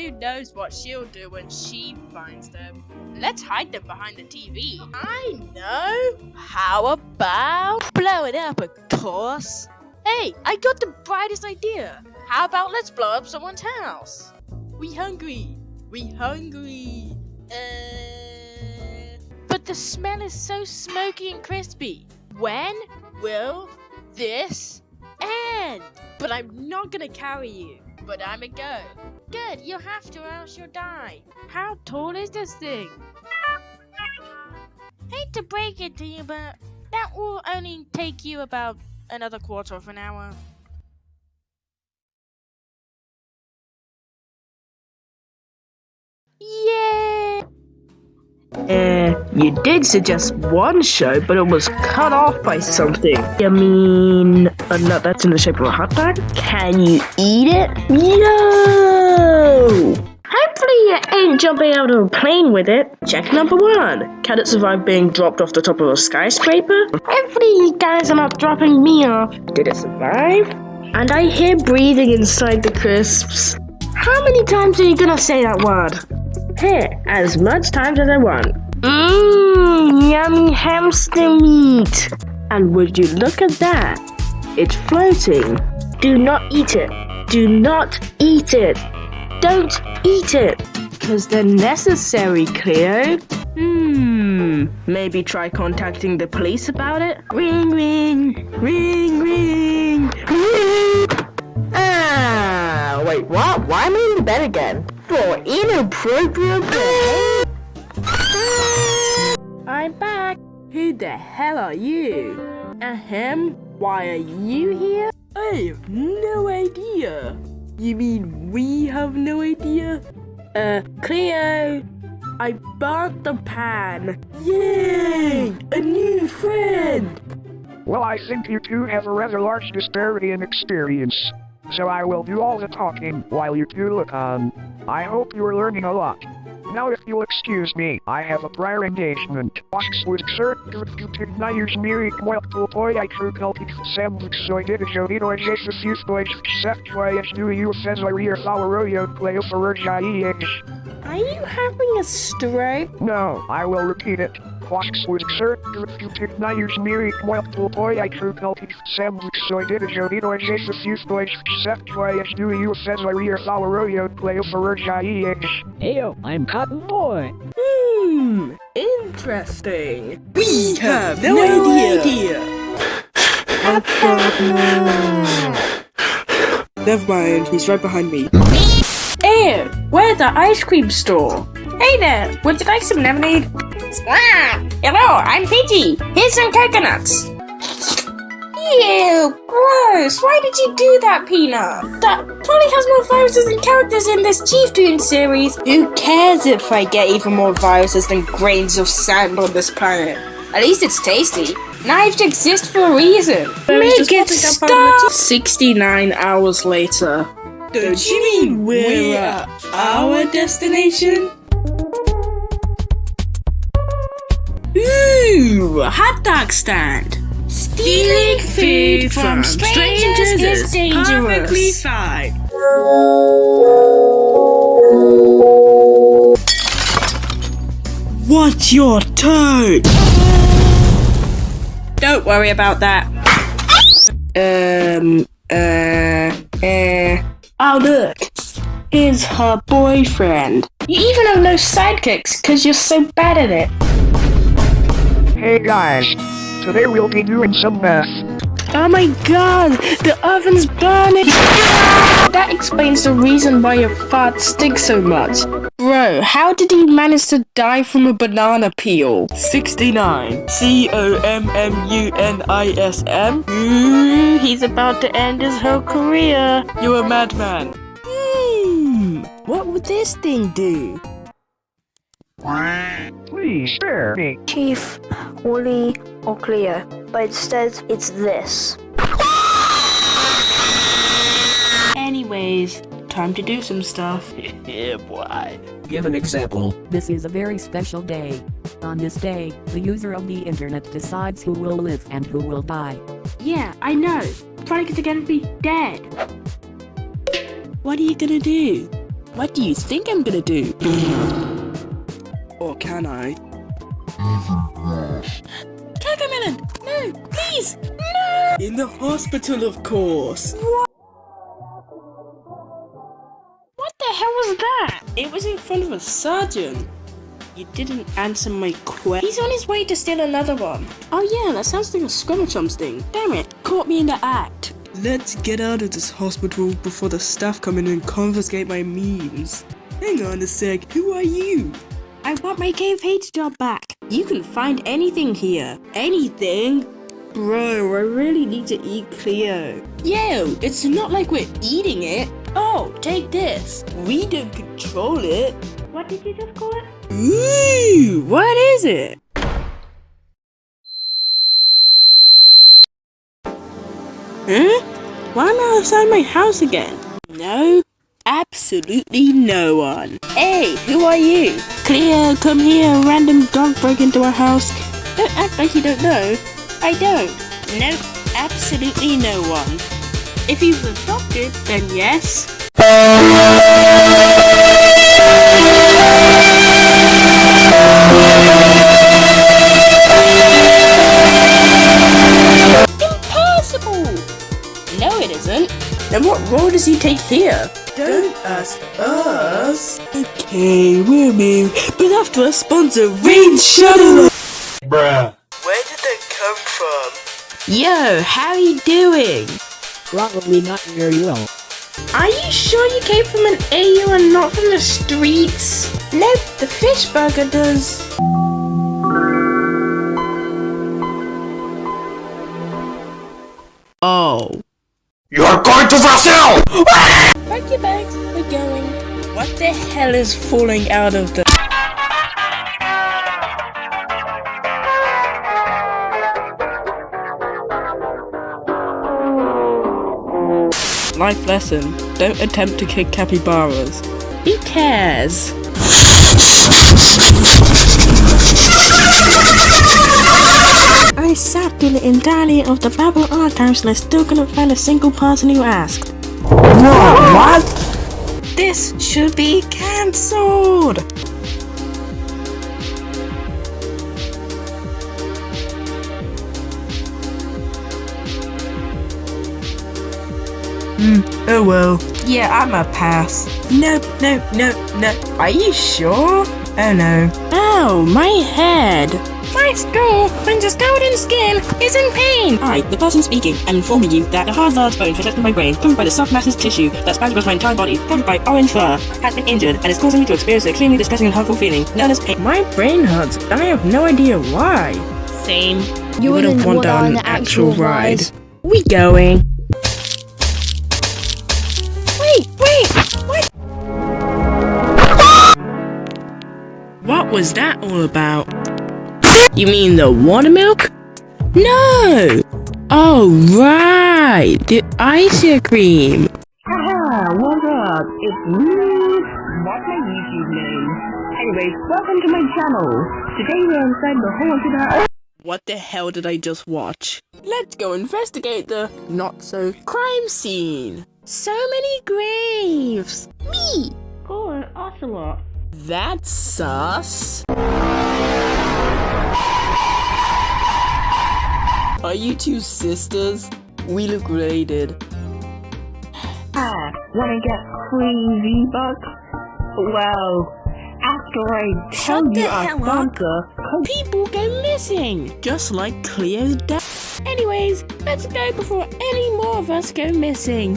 Who knows what she'll do when she finds them? Let's hide them behind the TV. I know. How about blow it up, of course? Hey, I got the brightest idea. How about let's blow up someone's house? We hungry. We hungry. Uh, but the smell is so smoky and crispy. When will this end? But I'm not gonna carry you. But I'm a go. Good, you have to or else you'll die. How tall is this thing? Hate to break it to you, but that will only take you about another quarter of an hour. Yay! You did suggest one show, but it was cut off by something. I mean, a nut that's in the shape of a hot dog? Can you eat it? Yo! Hopefully you ain't jumping out of a plane with it. Check number one. Can it survive being dropped off the top of a skyscraper? Hopefully you guys are not dropping me off. Did it survive? And I hear breathing inside the crisps. How many times are you gonna say that word? Here, as much times as I want. Mmm, yummy hamster meat. And would you look at that? It's floating. Do not eat it. Do not eat it. Don't eat it. Because they're necessary, Cleo. Hmm, maybe try contacting the police about it? Ring, ring, ring, ring, ring. Ah, wait, what? Why am I in the bed again? For inappropriate play. I'm back. Who the hell are you? Ahem, why are you here? I have no idea. You mean we have no idea? Uh, Cleo, I burnt the pan. Yay! A new friend! Well, I think you two have a rather large disparity in experience. So I will do all the talking while you two look on. I hope you are learning a lot. Now if you'll excuse me, I have a prior engagement. Oxwood sir, Gnaires Miri Mwelpul Boy I True Celtic Sam Soy Did a Jovino and Jesus Youth Boys Seth Joy Do You Fez I Rear Flower Play for Are you having a stroke? No, I will repeat it. Oxwood sir, Gnaires Miri Mwelpul Boy I True Celtic Sam Soy Did a Jovino and Jesus Youth Boys Seth Joy Do You Fez I Rear Flower Royo Play for Heyo, I'm Cotton Boy. Hmm, interesting. We have no, idea. Never mind, he's right behind me. Hey, we're the ice cream store. Hey there, would you like some lemonade? Ah, hello, I'm Pidgey. Here's some coconuts. Ew, gross. Why did you do that, Peanut? That probably has more viruses than characters in this Chief Toon series. Who cares if I get even more viruses than grains of sand on this planet? At least it's tasty. Knives exist for a reason. Make it stop! 69 hours later. Don't you mean we're at our destination? Ooh, hot dog stand. Stealing food from strangers is dangerous. Perfectly fine. What's your turn? Don't worry about that. Um, uh, uh. Oh, look. Here's her boyfriend. You even have no sidekicks because you're so bad at it. Hey guys, Today we'll be doing some math. Oh my god, the oven's burning! That explains the reason why your fart stinks so much. Bro, how did he manage to die from a banana peel? 69. C-O-M-M-U-N-I-S-M? Ooh, he's about to end his whole career. You're a madman. Hmm, what would this thing do? Please spare me. Chief, Wooly, or Cleo, but instead it's this. Anyways, time to do some stuff. yeah, boy. Give an example. This is a very special day. On this day, the user of the internet decides who will live and who will die. Yeah, I know. Probably gonna be dead. What are you gonna do? What do you think I'm gonna do? or can I? Cocomelon! No! Please! No! In the hospital, of course! What the hell was that? It was in front of a surgeon. You didn't answer my question. He's on his way to steal another one. Oh yeah, that sounds like a Scrummachums thing. Damn it, caught me in the act. Let's get out of this hospital before the staff come in and confiscate my memes. Hang on a sec, who are you? I want my page job back. You can find anything here. Anything? Bro, I really need to eat Cleo. Yo, it's not like we're eating it. Oh, take this. We don't control it. What did you just call it? Ooh, what is it? Huh? Why am I outside my house again? No, absolutely no one. Hey, who are you? Cleo, come here. Random dog broke into our house. Don't act like you don't know. I don't. No, absolutely no one. If was adopted, then yes. Role does he take here? Don't ask us. Okay, we'll move. But after a sponsor, Rain Shuttle. Bruh. Where did that come from? Yo, how are you doing? Probably not very well. Are you sure you came from an AU and not from the streets? Nope, the fish burger does. Oh. You're going to Brazil! Pack your bags, we're going. What the hell is falling out of the... Life lesson. Don't attempt to kick capybaras. Who cares? I sat through the entirety of the Bible archives and I still couldn't find a single person who asked. what? This should be cancelled! Hmm, oh well. Yeah, I'm a pass. Nope, nope, nope, nope. Are you sure? Oh no. Ow, my head! My go! Princess Golden Skin, is in pain. Hi, the person speaking. I'm informing you that the hard large bone protecting my brain, covered by the soft masses tissue that spans across my entire body, covered by orange fur, has been injured and is causing me to experience an extremely distressing and hurtful feeling known as pain. My brain hurts, and I have no idea why. Same. You wouldn't wouldn't want want on on an the actual actual ride. ride. We going. Wait, wait, what? What was that all about? You mean the water milk? No! Oh, right! The ice cream! Haha, what up? It's me! What's my YouTube name? Anyways, welcome to my channel! Today we're inside the haunted house. What the hell did I just watch? Let's go investigate the not-so crime scene! So many graves! Me! Oh, an ocelot. That's sus. Are you two sisters? We look related. Ah, wanna get crazy bucks? Well, after I tell Shut you the our hell People go missing, just like Cleo's dad. Anyways, let's go before any more of us go missing.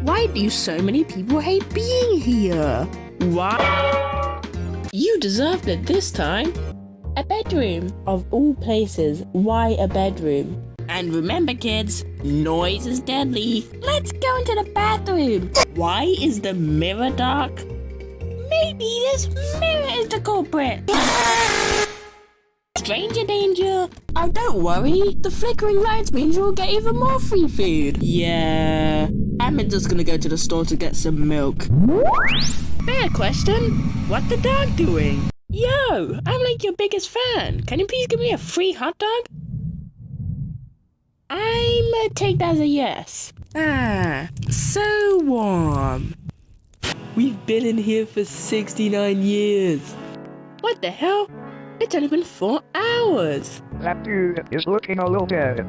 Why do so many people hate being here? Why? You deserved it this time. A bedroom. Of all places, why a bedroom? And remember, kids, noise is deadly. Let's go into the bathroom. Why is the mirror dark? Maybe this mirror is the culprit. Stranger danger. Oh, don't worry. The flickering lights means we'll get even more free food. Yeah. I'm just gonna go to the store to get some milk. Fair question. What the dog doing? Yo, I'm like your biggest fan. Can you please give me a free hot dog? I'm gonna take that as a yes. Ah, so warm. We've been in here for 69 years. What the hell? It's only been four hours. That dude is looking a little dead.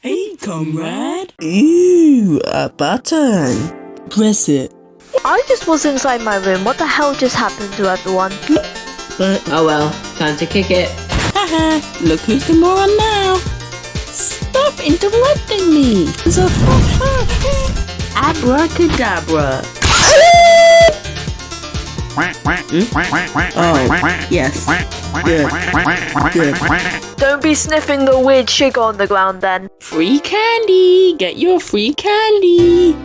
Hey, comrade. Ooh, a button. Press it. I just was inside my room. What the hell just happened to everyone? Oh well, time to kick it. Haha, look who's the moron now. Stop interrupting me. So, abracadabra. Hmm? Oh, yes. Good. Good. Don't be sniffing the weird sugar on the ground then. Free candy! Get your free candy!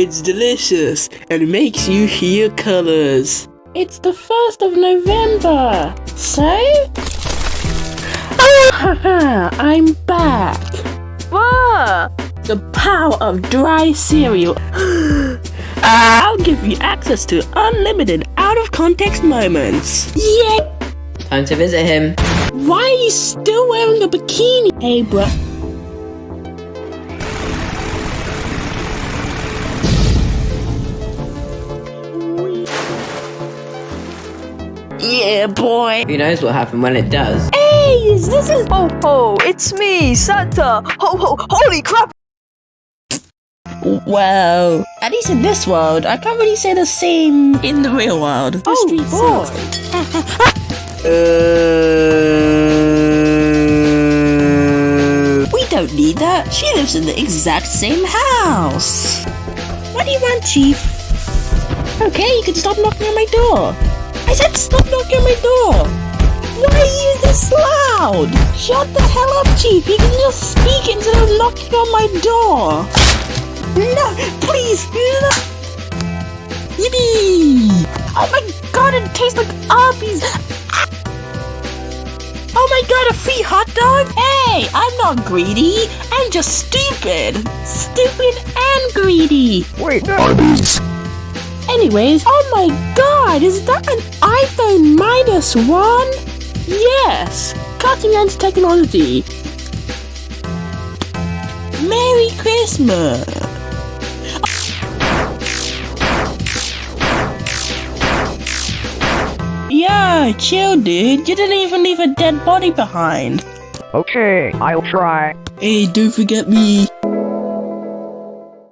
It's delicious and makes you hear colors. It's the 1st of November! So? Haha, I'm back! What? The power of dry cereal. I'll give you access to unlimited out of context moments. Yeah! Time to visit him. Why are you still wearing a bikini? Hey, bruh. Yeah, boy. Who knows what happened when it does? Hey, is this a Ho ho, it's me, Santa. Ho ho, holy crap! Well, at least in this world, I can't really say the same in the real world. Oh, boy. Uh, we don't need that. She lives in the exact same house. What do you want, Chief? Okay, you can stop knocking on my door. I said stop knocking my door. Why are you this loud? Shut the hell up, Chief. You can just speak instead of knocking on my door. No, please, no. Yippee! Oh my god, it tastes like Arby's. Oh my god, a free hot dog? Hey, I'm not greedy. I'm just stupid. Stupid and greedy. Wait, no! Anyways, oh my god, is that an iPhone minus one? Yes, cutting edge technology. Merry Christmas. Yeah, chill, dude. You didn't even leave a dead body behind. Okay, I'll try. Hey, don't forget me.